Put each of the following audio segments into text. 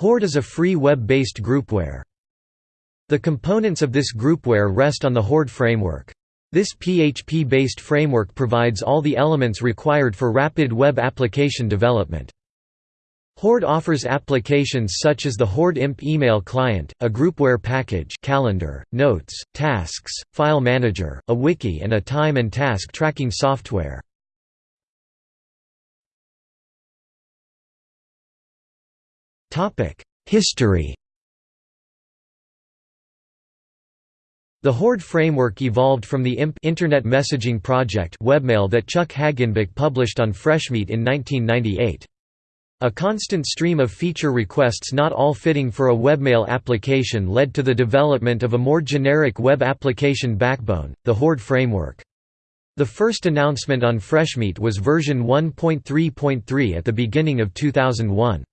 Horde is a free web-based groupware. The components of this groupware rest on the Horde framework. This PHP-based framework provides all the elements required for rapid web application development. Horde offers applications such as the Horde IMP email client, a groupware package calendar, notes, tasks, file manager, a wiki and a time and task tracking software. History The Horde framework evolved from the IMP Internet Messaging Project webmail that Chuck Hagenbuch published on Freshmeat in 1998. A constant stream of feature requests not all fitting for a webmail application led to the development of a more generic web application backbone, the Horde framework. The first announcement on Freshmeat was version 1.3.3 at the beginning of 2001.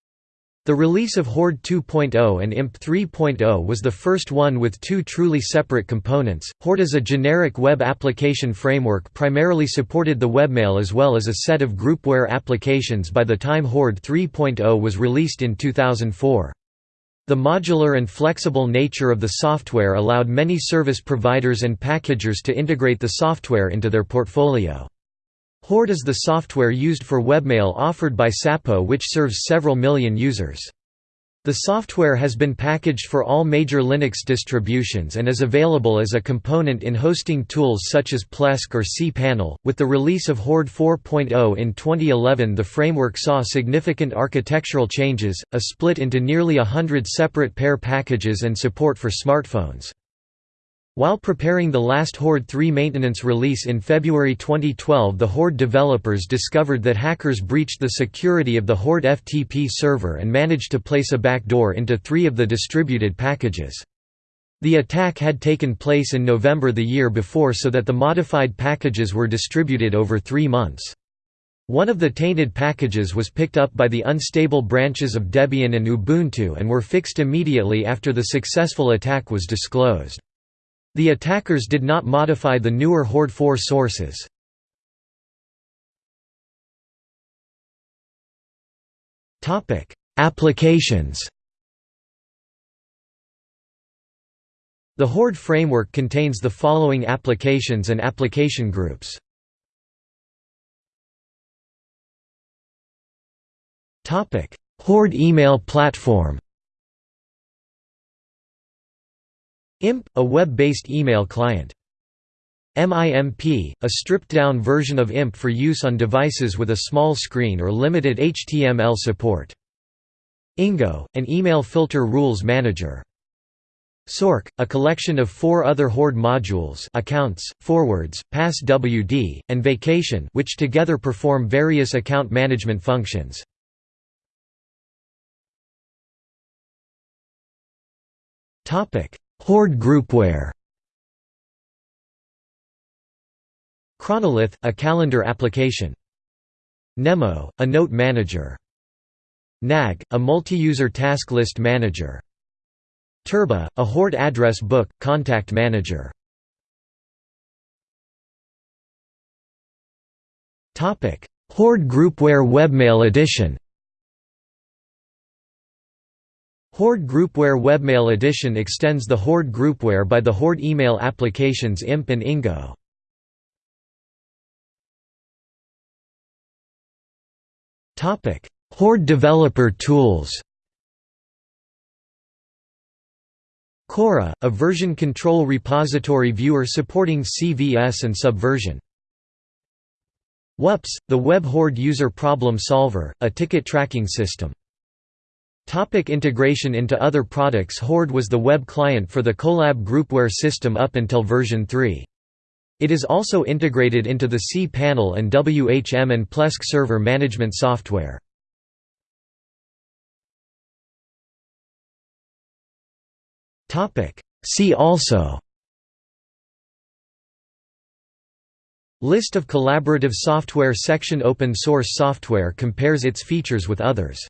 The release of Horde 2.0 and IMP 3.0 was the first one with two truly separate components. Horde is a generic web application framework primarily supported the webmail as well as a set of groupware applications by the time Horde 3.0 was released in 2004. The modular and flexible nature of the software allowed many service providers and packagers to integrate the software into their portfolio. Horde is the software used for webmail offered by Sapo which serves several million users. The software has been packaged for all major Linux distributions and is available as a component in hosting tools such as Plesk or cPanel. With the release of Horde 4.0 in 2011, the framework saw significant architectural changes, a split into nearly a hundred separate PEAR packages and support for smartphones. While preparing the last Horde 3 maintenance release in February 2012 the Horde developers discovered that hackers breached the security of the Horde FTP server and managed to place a backdoor into three of the distributed packages. The attack had taken place in November the year before so that the modified packages were distributed over three months. One of the tainted packages was picked up by the unstable branches of Debian and Ubuntu and were fixed immediately after the successful attack was disclosed. The attackers did not modify the newer Horde 4 sources. Applications The Horde framework contains the following applications and application groups. Horde email platform IMP, a web-based email client. MIMP, a stripped-down version of IMP for use on devices with a small screen or limited HTML support. Ingo, an email filter rules manager. Sork, a collection of four other Horde modules accounts, forwards, passwd, and vacation which together perform various account management functions. Horde groupware. Kronolith, a calendar application. Mnemo, a note manager. Nag, a multi-user task list manager. Turba, a Horde address book, contact manager. Horde Groupware Webmail Edition Horde Groupware Webmail Edition extends the Horde Groupware by the Horde email applications IMP and Ingo. Horde developer tools Chora, a version control repository viewer supporting CVS and Subversion. Whups, the Web Horde User Problem Solver, a ticket tracking system. Topic integration into other products Horde was the web client for the Kolab groupware system up until version 3. It is also integrated into the cPanel and WHM and Plesk server management software. See also List of collaborative software section Open source software compares its features with others